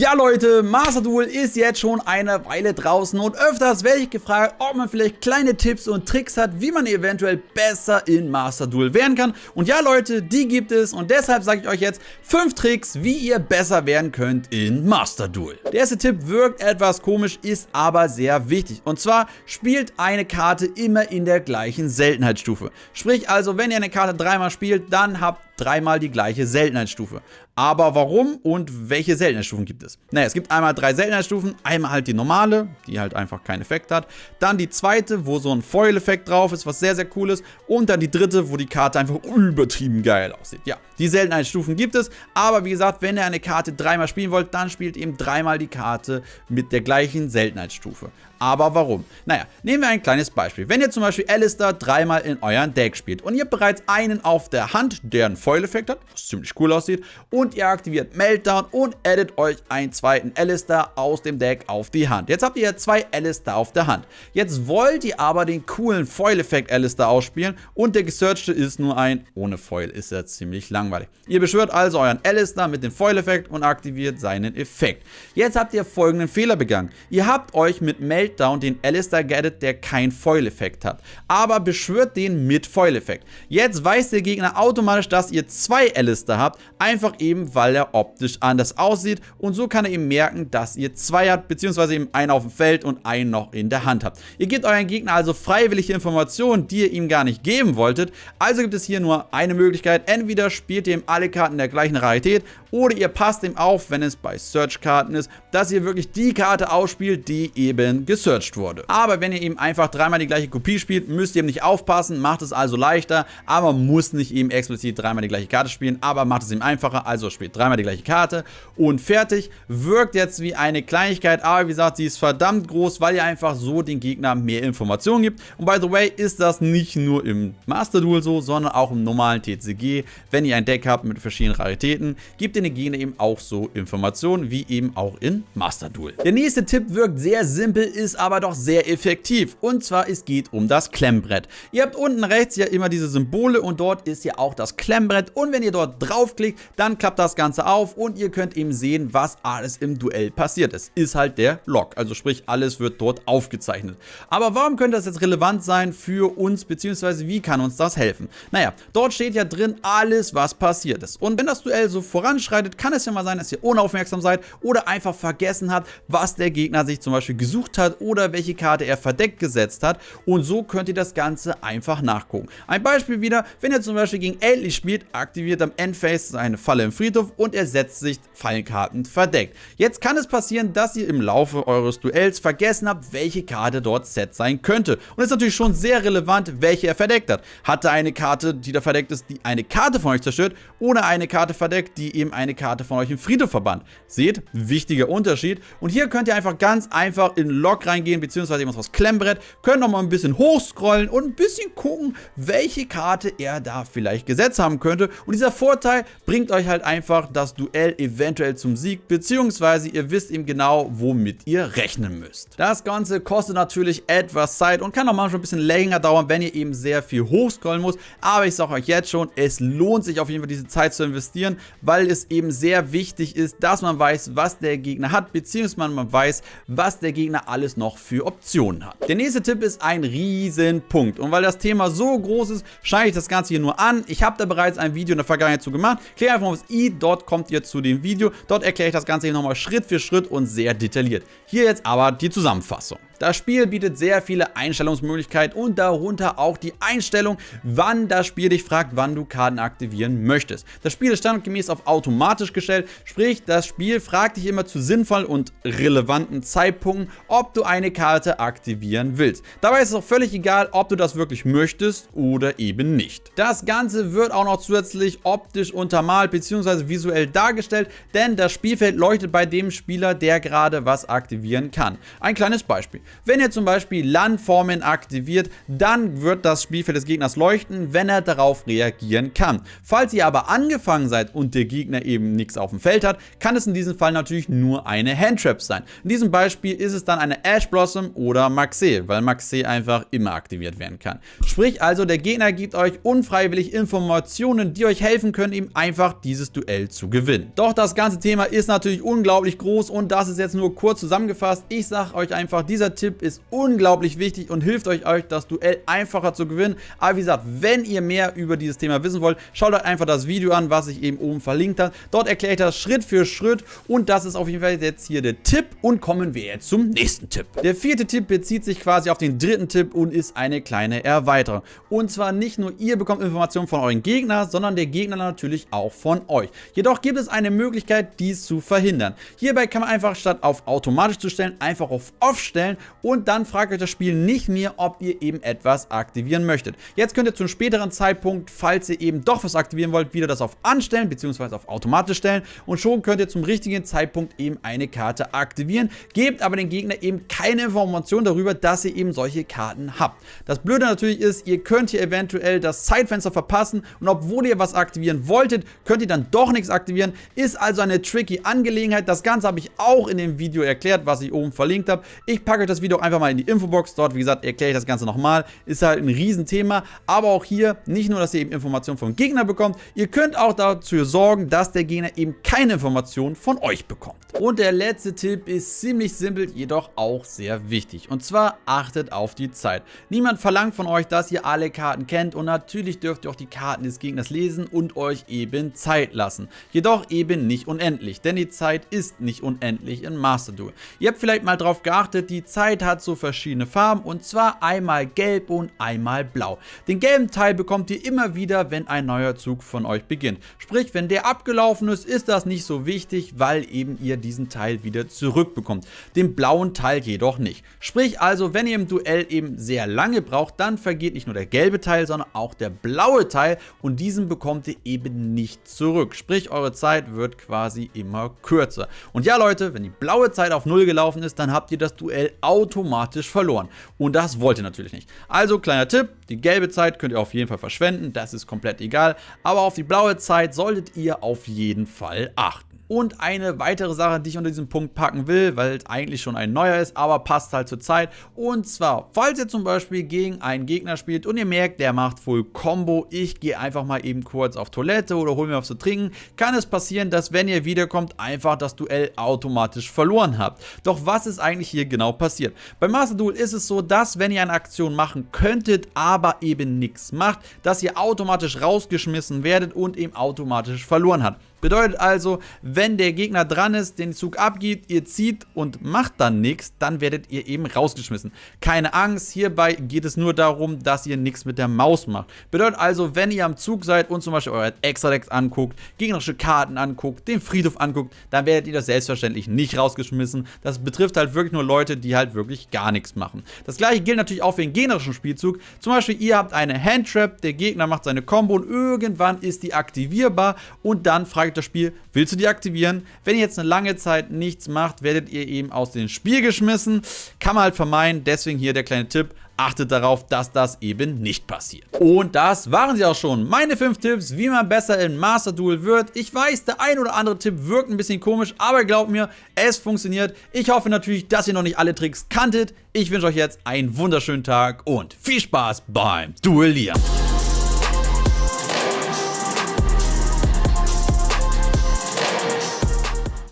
Ja Leute, Master Duel ist jetzt schon eine Weile draußen und öfters werde ich gefragt, ob man vielleicht kleine Tipps und Tricks hat, wie man eventuell besser in Master Duel werden kann. Und ja Leute, die gibt es und deshalb sage ich euch jetzt 5 Tricks, wie ihr besser werden könnt in Master Duel. Der erste Tipp wirkt etwas komisch, ist aber sehr wichtig. Und zwar spielt eine Karte immer in der gleichen Seltenheitsstufe. Sprich also, wenn ihr eine Karte dreimal spielt, dann habt dreimal die gleiche Seltenheitsstufe. Aber warum und welche Seltenheitsstufen gibt es? Naja, es gibt einmal drei Seltenheitsstufen. Einmal halt die normale, die halt einfach keinen Effekt hat. Dann die zweite, wo so ein Foil-Effekt drauf ist, was sehr, sehr cool ist. Und dann die dritte, wo die Karte einfach übertrieben geil aussieht. Ja, die Seltenheitsstufen gibt es. Aber wie gesagt, wenn ihr eine Karte dreimal spielen wollt, dann spielt eben dreimal die Karte mit der gleichen Seltenheitsstufe. Aber warum? Naja, nehmen wir ein kleines Beispiel. Wenn ihr zum Beispiel Alistair dreimal in euren Deck spielt und ihr habt bereits einen auf der Hand, der einen Foil-Effekt hat, was ziemlich cool aussieht, und ihr aktiviert Meltdown und addet euch einen zweiten Alistair aus dem Deck auf die Hand. Jetzt habt ihr ja zwei Alistair auf der Hand. Jetzt wollt ihr aber den coolen Foil-Effekt Alistair ausspielen und der gesearchte ist nur ein, ohne Foil ist er ziemlich langweilig. Ihr beschwört also euren Alistair mit dem Foil-Effekt und aktiviert seinen Effekt. Jetzt habt ihr folgenden Fehler begangen. Ihr habt euch mit Meltdown Meltdown den Alistair gadget, der kein Foil-Effekt hat. Aber beschwört den mit Foil-Effekt. Jetzt weiß der Gegner automatisch, dass ihr zwei Alistair habt, einfach eben, weil er optisch anders aussieht und so kann er eben merken, dass ihr zwei habt, beziehungsweise eben einen auf dem Feld und einen noch in der Hand habt. Ihr gebt euren Gegner also freiwillige Informationen, die ihr ihm gar nicht geben wolltet, also gibt es hier nur eine Möglichkeit, entweder spielt ihr ihm alle Karten der gleichen Rarität oder ihr passt ihm auf, wenn es bei Search-Karten ist, dass ihr wirklich die Karte ausspielt, die eben gesearched wurde. Aber wenn ihr eben einfach dreimal die gleiche Kopie spielt, müsst ihr eben nicht aufpassen, macht es also leichter, aber muss nicht eben explizit dreimal die gleiche Karte spielen, aber macht es ihm einfacher, also spielt dreimal die gleiche Karte und fertig. Wirkt jetzt wie eine Kleinigkeit, aber wie gesagt, sie ist verdammt groß, weil ihr einfach so den Gegner mehr Informationen gibt. Und by the way, ist das nicht nur im Master Duel so, sondern auch im normalen TCG. Wenn ihr ein Deck habt mit verschiedenen Raritäten, gibt ihr den Gegner eben auch so Informationen, wie eben auch in Master Duel. Der nächste Tipp wirkt sehr simpel, ist aber doch sehr effektiv. Und zwar, es geht um das Klemmbrett. Ihr habt unten rechts ja immer diese Symbole und dort ist ja auch das Klemmbrett. Und wenn ihr dort draufklickt, dann klappt das Ganze auf und ihr könnt eben sehen, was alles im Duell passiert ist. Ist halt der Log, also sprich, alles wird dort aufgezeichnet. Aber warum könnte das jetzt relevant sein für uns, beziehungsweise wie kann uns das helfen? Naja, dort steht ja drin alles, was passiert ist. Und wenn das Duell so voranschreitet, kann es ja mal sein, dass ihr unaufmerksam seid oder einfach vergessen habt, was der Gegner sich zum Beispiel gesucht hat oder welche Karte er verdeckt gesetzt hat und so könnt ihr das Ganze einfach nachgucken. Ein Beispiel wieder, wenn ihr zum Beispiel gegen Eltlich spielt, aktiviert am Endphase seine Falle im Friedhof und er setzt sich Fallenkarten verdeckt. Jetzt kann es passieren, dass ihr im Laufe eures Duells vergessen habt, welche Karte dort Set sein könnte. Und es ist natürlich schon sehr relevant, welche er verdeckt hat. Hat er eine Karte, die da verdeckt ist, die eine Karte von euch zerstört oder eine Karte verdeckt, die eben eine Karte von euch im Friedhof verbannt. Seht, wichtiger Unterschied. Und hier könnt ihr einfach ganz einfach in Log reingehen, beziehungsweise eben das Klemmbrett, könnt noch mal ein bisschen hochscrollen und ein bisschen gucken, welche Karte er da vielleicht gesetzt haben könnte. Und dieser Vorteil bringt euch halt einfach das Duell eventuell zum Sieg, beziehungsweise ihr wisst eben genau, womit ihr rechnen müsst. Das Ganze kostet natürlich etwas Zeit und kann auch manchmal ein bisschen länger dauern, wenn ihr eben sehr viel hochscrollen muss. Aber ich sage euch jetzt schon, es lohnt sich auf jeden Fall diese Zeit zu investieren, weil es eben sehr wichtig ist, dass man weiß, was der Gegner hat, beziehungsweise man weiß, was der Gegner alles noch für Optionen hat. Der nächste Tipp ist ein Riesenpunkt. Und weil das Thema so groß ist, scheine ich das Ganze hier nur an. Ich habe da bereits ein Video in der Vergangenheit zu gemacht. Klickt einfach auf das i, dort kommt ihr zu dem Video. Dort erkläre ich das Ganze hier nochmal Schritt für Schritt und sehr detailliert. Hier jetzt aber die Zusammenfassung. Das Spiel bietet sehr viele Einstellungsmöglichkeiten und darunter auch die Einstellung, wann das Spiel dich fragt, wann du Karten aktivieren möchtest. Das Spiel ist standardgemäß auf automatisch gestellt, sprich das Spiel fragt dich immer zu sinnvollen und relevanten Zeitpunkten, ob du eine Karte aktivieren willst. Dabei ist es auch völlig egal, ob du das wirklich möchtest oder eben nicht. Das Ganze wird auch noch zusätzlich optisch untermalt bzw. visuell dargestellt, denn das Spielfeld leuchtet bei dem Spieler, der gerade was aktivieren kann. Ein kleines Beispiel. Wenn ihr zum Beispiel Landformen aktiviert, dann wird das Spielfeld des Gegners leuchten, wenn er darauf reagieren kann. Falls ihr aber angefangen seid und der Gegner eben nichts auf dem Feld hat, kann es in diesem Fall natürlich nur eine Handtrap sein. In diesem Beispiel ist es dann eine Ash Blossom oder Maxe, weil Maxe einfach immer aktiviert werden kann. Sprich also, der Gegner gibt euch unfreiwillig Informationen Informationen, die euch helfen können, eben einfach dieses Duell zu gewinnen. Doch das ganze Thema ist natürlich unglaublich groß und das ist jetzt nur kurz zusammengefasst. Ich sage euch einfach, dieser Tipp ist unglaublich wichtig und hilft euch, euch das Duell einfacher zu gewinnen. Aber wie gesagt, wenn ihr mehr über dieses Thema wissen wollt, schaut euch einfach das Video an, was ich eben oben verlinkt habe. Dort erkläre ich das Schritt für Schritt und das ist auf jeden Fall jetzt hier der Tipp und kommen wir jetzt zum nächsten Tipp. Der vierte Tipp bezieht sich quasi auf den dritten Tipp und ist eine kleine Erweiterung. Und zwar nicht nur ihr bekommt Informationen von euren Gegnern, sondern der Gegner natürlich auch von euch. Jedoch gibt es eine Möglichkeit, dies zu verhindern. Hierbei kann man einfach statt auf automatisch zu stellen, einfach auf off stellen und dann fragt euch das Spiel nicht mehr, ob ihr eben etwas aktivieren möchtet. Jetzt könnt ihr zum späteren Zeitpunkt, falls ihr eben doch was aktivieren wollt, wieder das auf anstellen bzw. auf automatisch stellen und schon könnt ihr zum richtigen Zeitpunkt eben eine Karte aktivieren, gebt aber den Gegner eben keine Information darüber, dass ihr eben solche Karten habt. Das Blöde natürlich ist, ihr könnt hier eventuell das Zeitfenster verpassen und obwohl ihr was aktivieren wolltet, könnt ihr dann doch nichts aktivieren. Ist also eine tricky Angelegenheit. Das Ganze habe ich auch in dem Video erklärt, was ich oben verlinkt habe. Ich packe euch das Video einfach mal in die Infobox. Dort, wie gesagt, erkläre ich das Ganze nochmal. Ist halt ein Riesenthema. Aber auch hier nicht nur, dass ihr eben Informationen vom Gegner bekommt, ihr könnt auch dafür sorgen, dass der Gegner eben keine Informationen von euch bekommt. Und der letzte Tipp ist ziemlich simpel, jedoch auch sehr wichtig. Und zwar achtet auf die Zeit. Niemand verlangt von euch, dass ihr alle Karten kennt und natürlich dürft ihr auch die Karten des Gegners lesen und euch eben Zeit lassen. Jedoch eben nicht unendlich, denn die Zeit ist nicht unendlich in Master Duel. Ihr habt vielleicht mal darauf geachtet, die Zeit hat so verschiedene Farben und zwar einmal gelb und einmal blau. Den gelben Teil bekommt ihr immer wieder, wenn ein neuer Zug von euch beginnt. Sprich, wenn der abgelaufen ist, ist das nicht so wichtig, weil eben ihr diesen Teil wieder zurückbekommt. Den blauen Teil jedoch nicht. Sprich also, wenn ihr im Duell eben sehr lange braucht, dann vergeht nicht nur der gelbe Teil, sondern auch der blaue Teil und diesen bekommt ihr eben nicht zurück. Sprich, eure Zeit wird quasi immer kürzer. Und ja Leute, wenn die blaue Zeit auf 0 gelaufen ist, dann habt ihr das Duell automatisch verloren. Und das wollt ihr natürlich nicht. Also kleiner Tipp, die gelbe Zeit könnt ihr auf jeden Fall verschwenden, das ist komplett egal. Aber auf die blaue Zeit solltet ihr auf jeden Fall achten. Und eine weitere Sache, die ich unter diesem Punkt packen will, weil es eigentlich schon ein neuer ist, aber passt halt zur Zeit. Und zwar, falls ihr zum Beispiel gegen einen Gegner spielt und ihr merkt, der macht Full Combo, ich gehe einfach mal eben kurz auf Toilette oder hole mir was zu trinken, kann es passieren, dass wenn ihr wiederkommt, einfach das Duell automatisch verloren habt. Doch was ist eigentlich hier genau passiert? Beim Master Duel ist es so, dass wenn ihr eine Aktion machen könntet, aber eben nichts macht, dass ihr automatisch rausgeschmissen werdet und eben automatisch verloren habt. Bedeutet also, wenn der Gegner dran ist, den Zug abgibt, ihr zieht und macht dann nichts, dann werdet ihr eben rausgeschmissen. Keine Angst, hierbei geht es nur darum, dass ihr nichts mit der Maus macht. Bedeutet also, wenn ihr am Zug seid und zum Beispiel euer Extra-Decks anguckt, gegnerische Karten anguckt, den Friedhof anguckt, dann werdet ihr das selbstverständlich nicht rausgeschmissen. Das betrifft halt wirklich nur Leute, die halt wirklich gar nichts machen. Das gleiche gilt natürlich auch für den gegnerischen Spielzug. Zum Beispiel, ihr habt eine Handtrap, der Gegner macht seine Combo und irgendwann ist die aktivierbar und dann fragt fragt das Spiel, willst du die aktivieren? Wenn ihr jetzt eine lange Zeit nichts macht, werdet ihr eben aus dem Spiel geschmissen. Kann man halt vermeiden, deswegen hier der kleine Tipp, achtet darauf, dass das eben nicht passiert. Und das waren sie auch schon. Meine 5 Tipps, wie man besser in Master Duel wird. Ich weiß, der ein oder andere Tipp wirkt ein bisschen komisch, aber glaubt mir, es funktioniert. Ich hoffe natürlich, dass ihr noch nicht alle Tricks kanntet. Ich wünsche euch jetzt einen wunderschönen Tag und viel Spaß beim Duellieren.